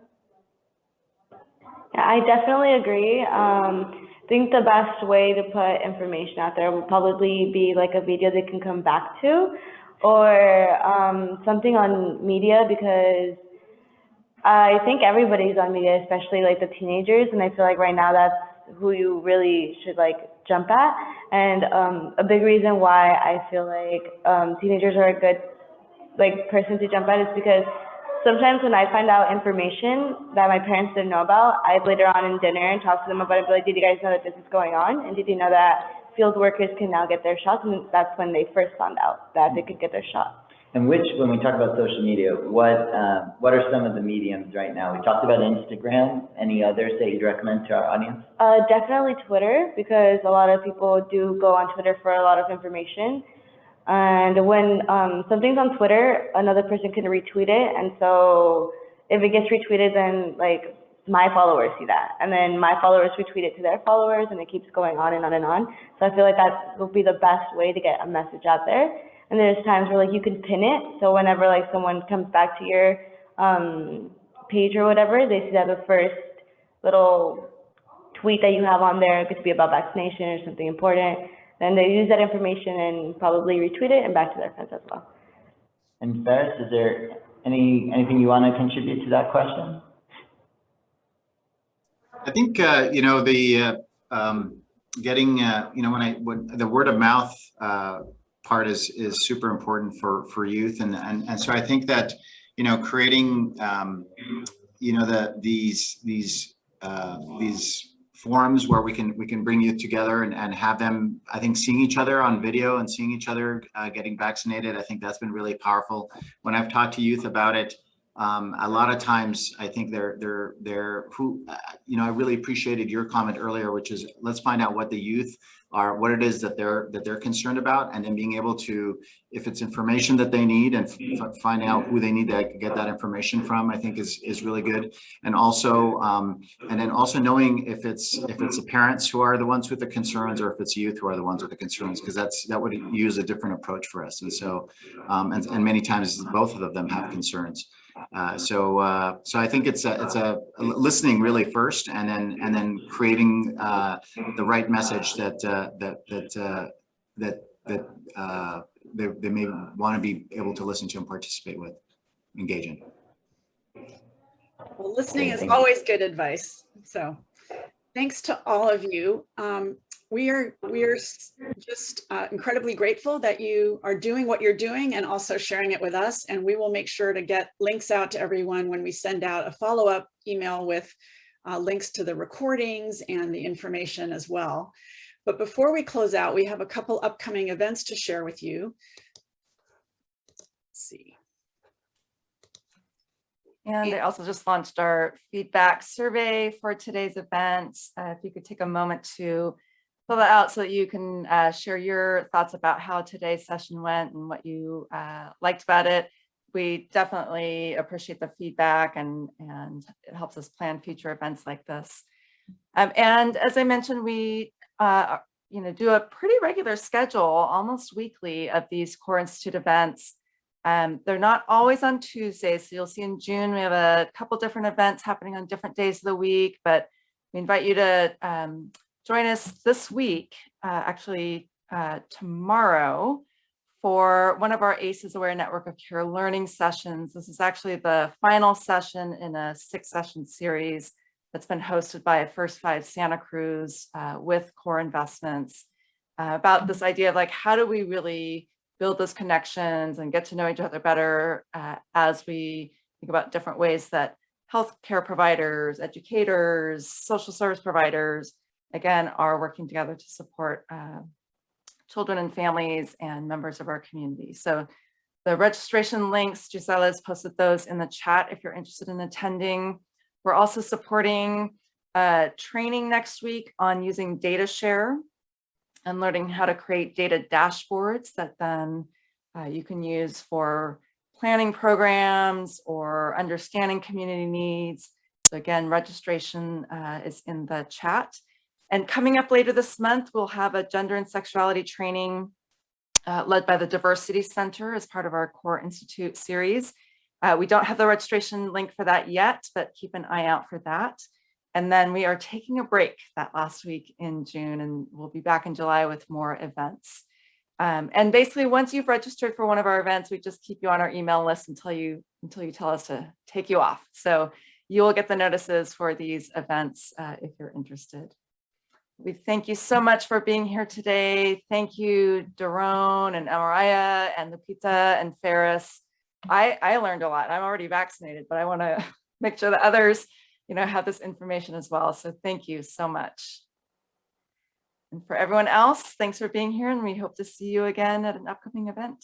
Yeah, I definitely agree. Um, I think the best way to put information out there would probably be like a video they can come back to or um, something on media because I think everybody's on media, especially like the teenagers. And I feel like right now that's who you really should like jump at. And um, a big reason why I feel like um, teenagers are a good like person to jump at is because sometimes when I find out information that my parents didn't know about, I'd later on in dinner and talk to them about it, be like, did you guys know that this is going on? And did you know that field workers can now get their shots, and that's when they first found out that they could get their shot. And which, when we talk about social media, what, uh, what are some of the mediums right now? We talked about Instagram. Any others that you'd recommend to our audience? Uh, definitely Twitter, because a lot of people do go on Twitter for a lot of information. And when um, something's on Twitter, another person can retweet it, and so if it gets retweeted, then like my followers see that, and then my followers retweet it to their followers, and it keeps going on and on and on. So I feel like that will be the best way to get a message out there. And there's times where like you can pin it, so whenever like someone comes back to your um, page or whatever, they see that the first little tweet that you have on there it could be about vaccination or something important. Then they use that information and probably retweet it and back to their friends as well. And Faris, is there any, anything you want to contribute to that question? I think, uh, you know, the, uh, um, getting, uh, you know, when I, when the word of mouth, uh, part is, is super important for, for youth. And, and, and so I think that, you know, creating, um, you know, the, these, these, uh, these forums where we can, we can bring youth together and, and have them, I think, seeing each other on video and seeing each other, uh, getting vaccinated. I think that's been really powerful. When I've talked to youth about it, um, a lot of times I think they're, they're, they're who, uh, you know, I really appreciated your comment earlier, which is let's find out what the youth are, what it is that they're, that they're concerned about, and then being able to, if it's information that they need and find out who they need to get that information from, I think is, is really good. And also, um, and then also knowing if it's, if it's the parents who are the ones with the concerns or if it's youth who are the ones with the concerns, because that's, that would use a different approach for us. And so, um, and, and many times both of them have concerns. Uh, so, uh, so I think it's a, it's a listening really first, and then and then creating uh, the right message that uh, that that uh, that that uh, they they may want to be able to listen to and participate with, engage in. Well, listening is always good advice. So, thanks to all of you. Um, we are we are just uh, incredibly grateful that you are doing what you're doing and also sharing it with us. And we will make sure to get links out to everyone when we send out a follow-up email with uh, links to the recordings and the information as well. But before we close out, we have a couple upcoming events to share with you. Let's see. And I also just launched our feedback survey for today's event. Uh, if you could take a moment to fill that out so that you can uh, share your thoughts about how today's session went and what you uh, liked about it. We definitely appreciate the feedback and, and it helps us plan future events like this. Um, and as I mentioned, we uh, you know, do a pretty regular schedule, almost weekly, of these Core Institute events. Um, they're not always on Tuesdays, so you'll see in June we have a couple different events happening on different days of the week, but we invite you to um, join us this week, uh, actually uh, tomorrow, for one of our ACEs Aware Network of Care learning sessions. This is actually the final session in a six session series that's been hosted by First Five Santa Cruz uh, with Core Investments uh, about this idea of like, how do we really build those connections and get to know each other better uh, as we think about different ways that healthcare providers, educators, social service providers, again, are working together to support uh, children and families and members of our community. So the registration links, Gisela has posted those in the chat if you're interested in attending. We're also supporting uh, training next week on using data share and learning how to create data dashboards that then uh, you can use for planning programs or understanding community needs. So again, registration uh, is in the chat. And coming up later this month, we'll have a gender and sexuality training uh, led by the Diversity Center as part of our Core Institute series. Uh, we don't have the registration link for that yet, but keep an eye out for that. And then we are taking a break that last week in June and we'll be back in July with more events. Um, and basically once you've registered for one of our events, we just keep you on our email list until you until you tell us to take you off. So you will get the notices for these events uh, if you're interested. We thank you so much for being here today. Thank you, Doron and Amaraya and Lupita and Faris. I, I learned a lot. I'm already vaccinated, but I want to (laughs) make sure that others, you know, have this information as well. So thank you so much. And for everyone else, thanks for being here and we hope to see you again at an upcoming event.